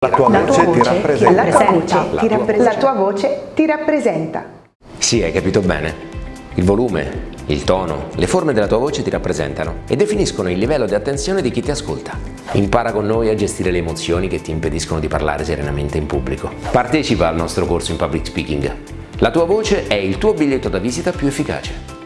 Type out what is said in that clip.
La tua La voce tua voce La tua Ti rappresenta. La tua voce ti rappresenta. Sì, hai capito bene. Il volume, il tono, le forme della tua voce ti rappresentano e definiscono il livello di attenzione di chi ti ascolta. Impara con noi a gestire le emozioni che ti impediscono di parlare serenamente in pubblico. Partecipa al nostro corso in public speaking. La tua voce è il tuo biglietto da visita più efficace.